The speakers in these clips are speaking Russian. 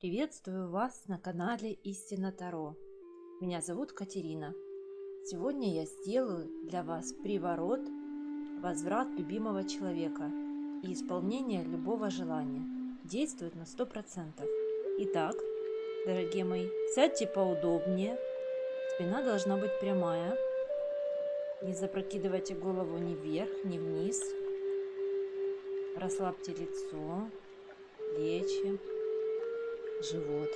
Приветствую вас на канале Истина Таро. Меня зовут Катерина. Сегодня я сделаю для вас приворот, возврат любимого человека и исполнение любого желания. Действует на 100%. Итак, дорогие мои, сядьте поудобнее. Спина должна быть прямая. Не запрокидывайте голову ни вверх, ни вниз. Расслабьте лицо, плечи живот.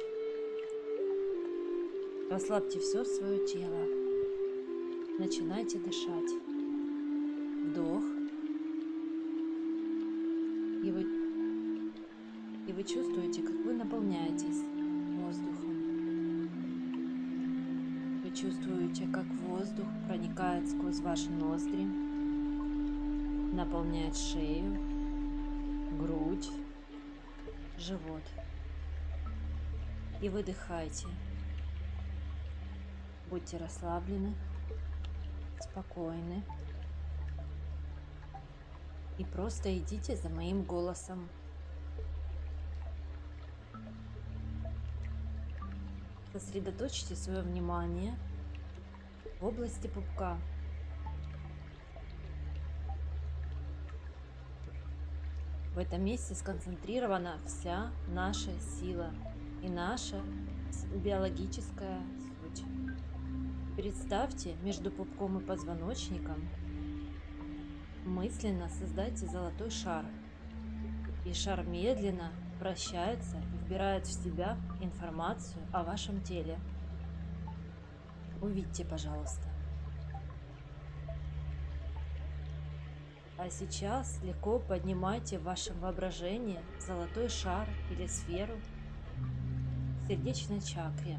Расслабьте все свое тело. Начинайте дышать. Вдох. И вы, и вы чувствуете, как вы наполняетесь воздухом. Вы чувствуете, как воздух проникает сквозь ваши ноздри, наполняет шею, грудь, живот и выдыхайте. Будьте расслаблены, спокойны. И просто идите за моим голосом. Сосредоточьте свое внимание в области пупка. В этом месте сконцентрирована вся наша сила – и наша биологическая суть. Представьте между пупком и позвоночником мысленно создайте золотой шар. И шар медленно вращается и вбирает в себя информацию о вашем теле. Увидьте, пожалуйста. А сейчас легко поднимайте в вашем воображении золотой шар или сферу сердечной чакре.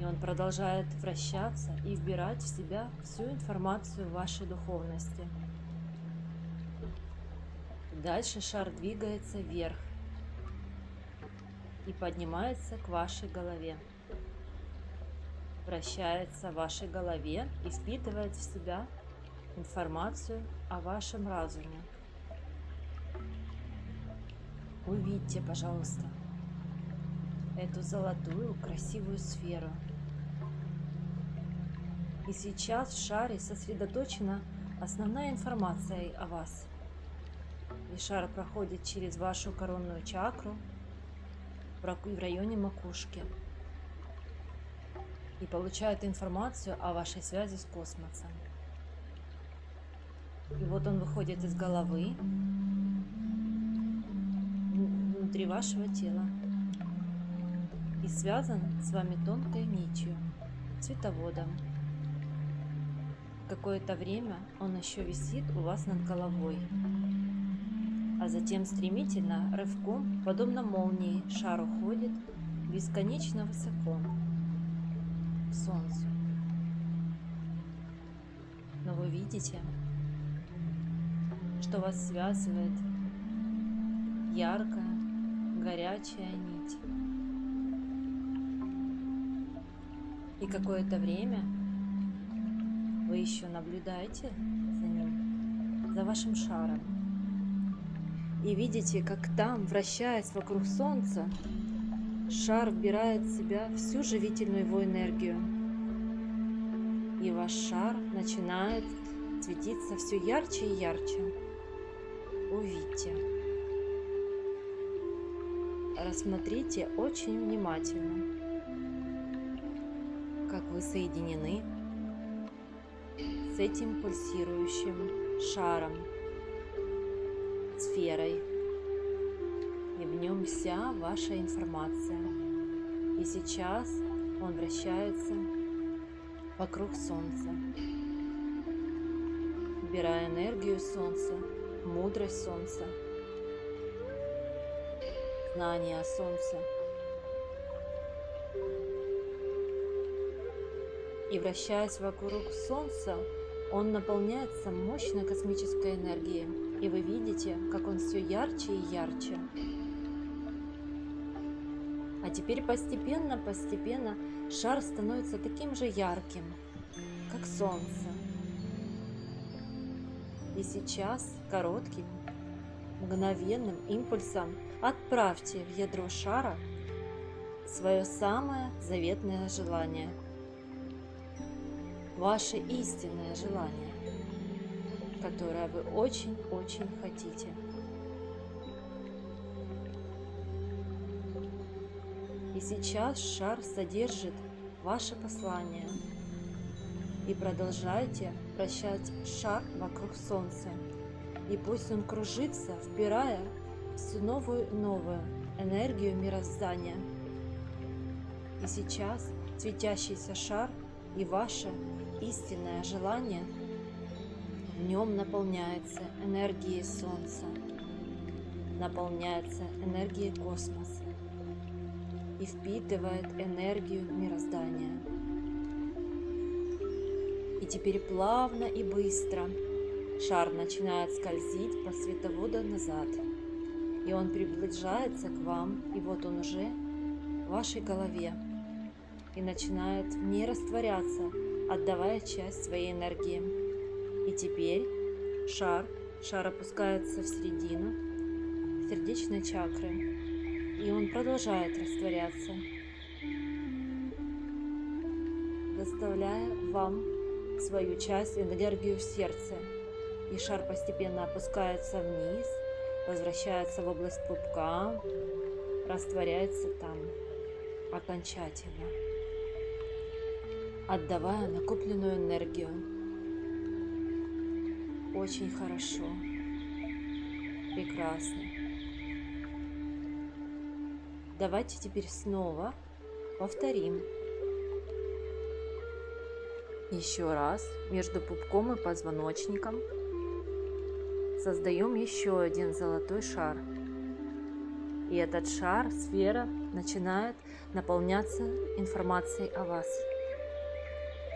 И он продолжает вращаться и вбирать в себя всю информацию вашей духовности. Дальше шар двигается вверх и поднимается к вашей голове. Вращается в вашей голове и впитывает в себя информацию о вашем разуме. Увидьте, пожалуйста, эту золотую красивую сферу. И сейчас в шаре сосредоточена основная информация о вас. И шар проходит через вашу коронную чакру в районе макушки и получает информацию о вашей связи с космосом. И вот он выходит из головы внутри вашего тела связан с вами тонкой нитью, цветоводом. Какое-то время он еще висит у вас над головой, а затем стремительно, рывком, подобно молнии, шар уходит бесконечно высоко, к Солнцу. Но вы видите, что вас связывает яркая, горячая нить. И какое-то время вы еще наблюдаете за ним, за вашим шаром. И видите, как там, вращаясь вокруг Солнца, шар вбирает в себя всю живительную его энергию. И ваш шар начинает светиться все ярче и ярче. Увидьте. Рассмотрите очень внимательно вы соединены с этим пульсирующим шаром, сферой. И в нем вся ваша информация. И сейчас он вращается вокруг Солнца, убирая энергию Солнца, мудрость Солнца, знание о и вращаясь вокруг Солнца, он наполняется мощной космической энергией, и вы видите, как он все ярче и ярче. А теперь постепенно, постепенно шар становится таким же ярким, как Солнце. И сейчас коротким, мгновенным импульсом отправьте в ядро шара свое самое заветное желание, ваше истинное желание, которое вы очень-очень хотите. И сейчас шар содержит ваше послание. И продолжайте вращать шар вокруг Солнца. И пусть он кружится, вбирая всю новую новую энергию мироздания. И сейчас светящийся шар и ваше истинное желание в нем наполняется энергией Солнца, наполняется энергией космоса и впитывает энергию мироздания. И теперь плавно и быстро шар начинает скользить по световоду назад. И он приближается к вам, и вот он уже в вашей голове. И начинает в ней растворяться, отдавая часть своей энергии. И теперь шар, шар опускается в середину сердечной чакры и он продолжает растворяться, доставляя вам свою часть энергию в сердце. И шар постепенно опускается вниз, возвращается в область пупка, растворяется там окончательно, отдавая накопленную энергию. Очень хорошо, прекрасно. Давайте теперь снова повторим. Еще раз между пупком и позвоночником создаем еще один золотой шар. И этот шар, сфера, начинает наполняться информацией о вас.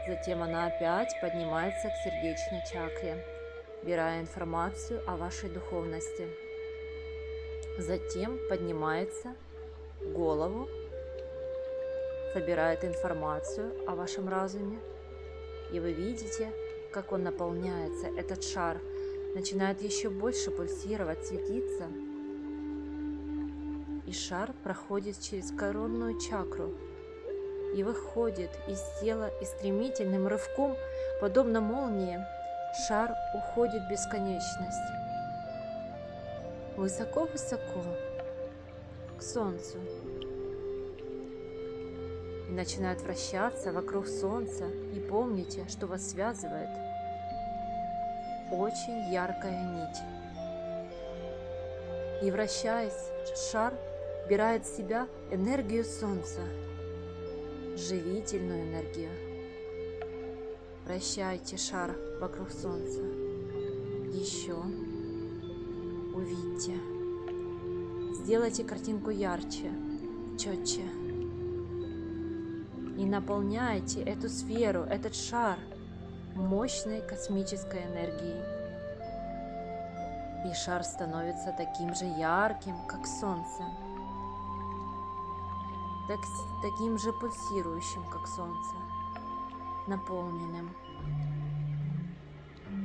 Затем она опять поднимается к сердечной чакре, убирая информацию о вашей духовности. Затем поднимается голову, собирает информацию о вашем разуме, и вы видите, как он наполняется, этот шар начинает еще больше пульсировать, светиться, и шар проходит через коронную чакру и выходит из тела и стремительным рывком, подобно молнии, шар уходит в бесконечность. Высоко-высоко к Солнцу. И начинают вращаться вокруг Солнца. И помните, что вас связывает очень яркая нить. И вращаясь, шар убирает в себя энергию Солнца, живительную энергию. Вращайте шар вокруг Солнца. Еще увидьте. Сделайте картинку ярче, четче. И наполняйте эту сферу, этот шар мощной космической энергией. И шар становится таким же ярким, как солнце. Так, таким же пульсирующим, как солнце. Наполненным.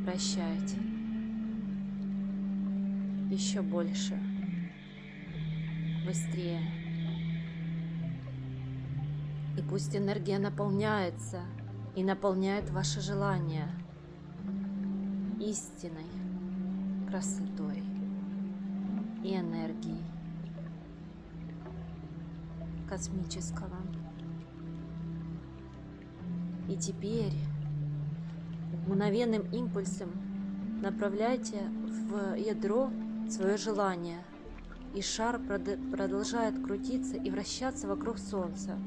Прощайте. Еще больше быстрее. И пусть энергия наполняется и наполняет ваше желание истиной, красотой и энергией космического. И теперь мгновенным импульсом направляйте в ядро свое желание – и шар продолжает крутиться и вращаться вокруг Солнца.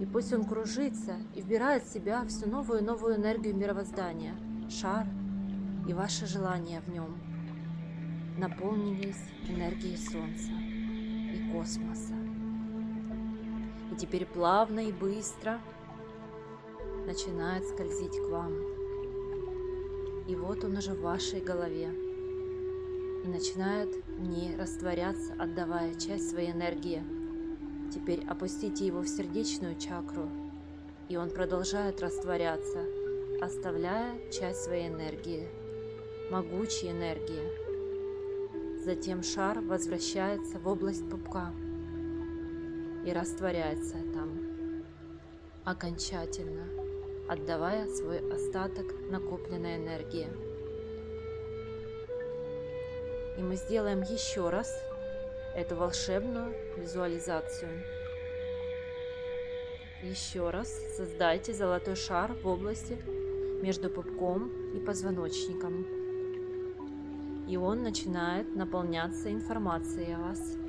И пусть он кружится и вбирает в себя всю новую и новую энергию мировоздания, шар и ваше желание в нем наполнились энергией Солнца и космоса. Теперь плавно и быстро начинает скользить к вам. И вот он уже в вашей голове и начинает в ней растворяться, отдавая часть своей энергии. Теперь опустите его в сердечную чакру, и он продолжает растворяться, оставляя часть своей энергии, могучей энергии, Затем шар возвращается в область пупка и растворяется там окончательно, отдавая свой остаток накопленной энергии. И мы сделаем еще раз эту волшебную визуализацию. Еще раз создайте золотой шар в области между пупком и позвоночником. И он начинает наполняться информацией о вас.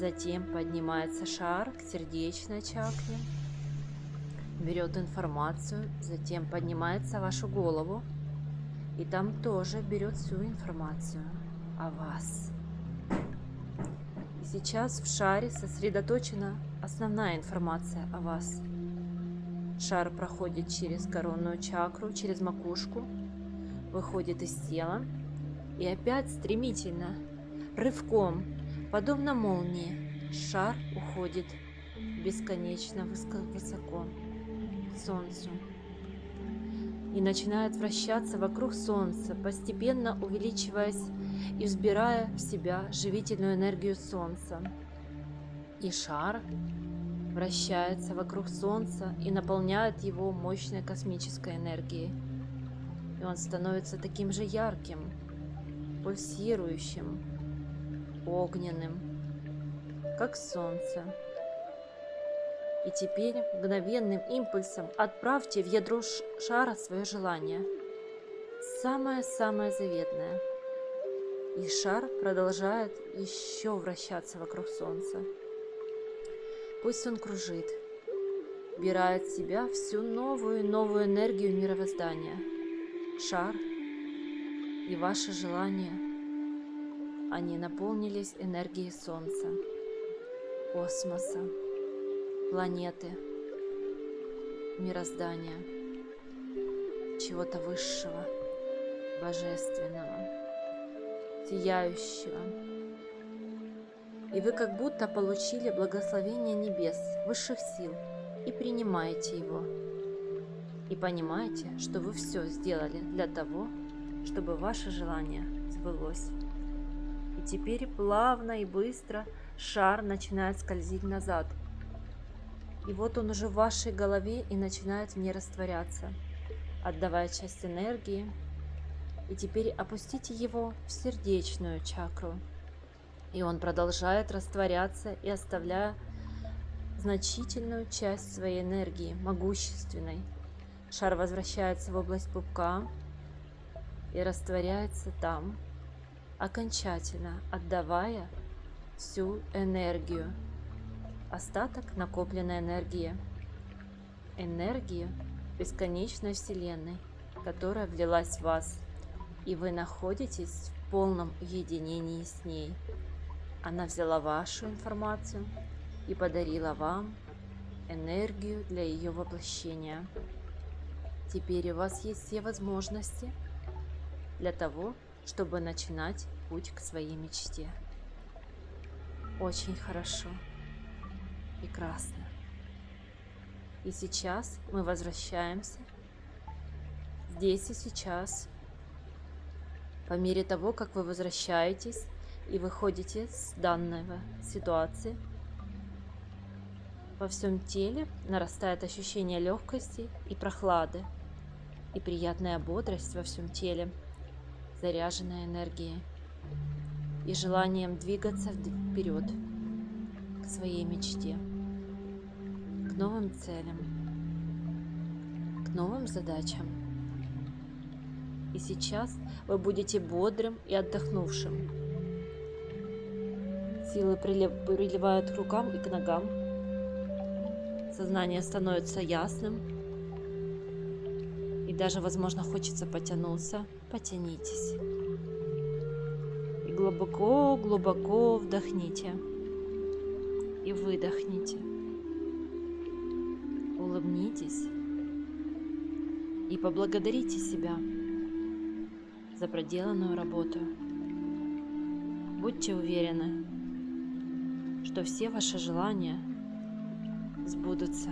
Затем поднимается шар к сердечной чакре, берет информацию, затем поднимается вашу голову, и там тоже берет всю информацию о вас. И сейчас в шаре сосредоточена основная информация о вас. Шар проходит через коронную чакру, через макушку, выходит из тела и опять стремительно, рывком, подобно молнии, шар уходит бесконечно высоко к Солнцу и начинает вращаться вокруг Солнца, постепенно увеличиваясь и взбирая в себя живительную энергию Солнца. И шар вращается вокруг Солнца и наполняет его мощной космической энергией. И он становится таким же ярким, пульсирующим, огненным, как Солнце. И теперь мгновенным импульсом отправьте в ядро шара свое желание. Самое-самое заветное. И шар продолжает еще вращаться вокруг Солнца. Пусть он кружит, убирает в себя всю новую новую энергию мировоздания. Шар и ваши желания, они наполнились энергией Солнца, космоса, планеты, мироздания, чего-то высшего, божественного, сияющего, и вы как будто получили благословение небес, высших сил, и принимаете его. И понимаете, что вы все сделали для того, чтобы ваше желание сбылось. И теперь плавно и быстро шар начинает скользить назад. И вот он уже в вашей голове и начинает в растворяться, отдавая часть энергии. И теперь опустите его в сердечную чакру – и он продолжает растворяться и оставляя значительную часть своей энергии, могущественной. Шар возвращается в область пупка и растворяется там, окончательно отдавая всю энергию, остаток накопленной энергии, энергии бесконечной Вселенной, которая влилась в вас, и вы находитесь в полном единении с ней. Она взяла вашу информацию и подарила вам энергию для ее воплощения. Теперь у вас есть все возможности для того, чтобы начинать путь к своей мечте. Очень хорошо. Прекрасно. И сейчас мы возвращаемся здесь и сейчас. По мере того, как вы возвращаетесь, и выходите с данной ситуации. Во всем теле нарастает ощущение легкости и прохлады, и приятная бодрость во всем теле, заряженная энергией и желанием двигаться вперед к своей мечте, к новым целям, к новым задачам. И сейчас вы будете бодрым и отдохнувшим, Силы приливают к рукам и к ногам. Сознание становится ясным. И даже, возможно, хочется потянуться. Потянитесь. И глубоко-глубоко вдохните. И выдохните. Улыбнитесь. И поблагодарите себя за проделанную работу. Будьте уверены, что все ваши желания сбудутся.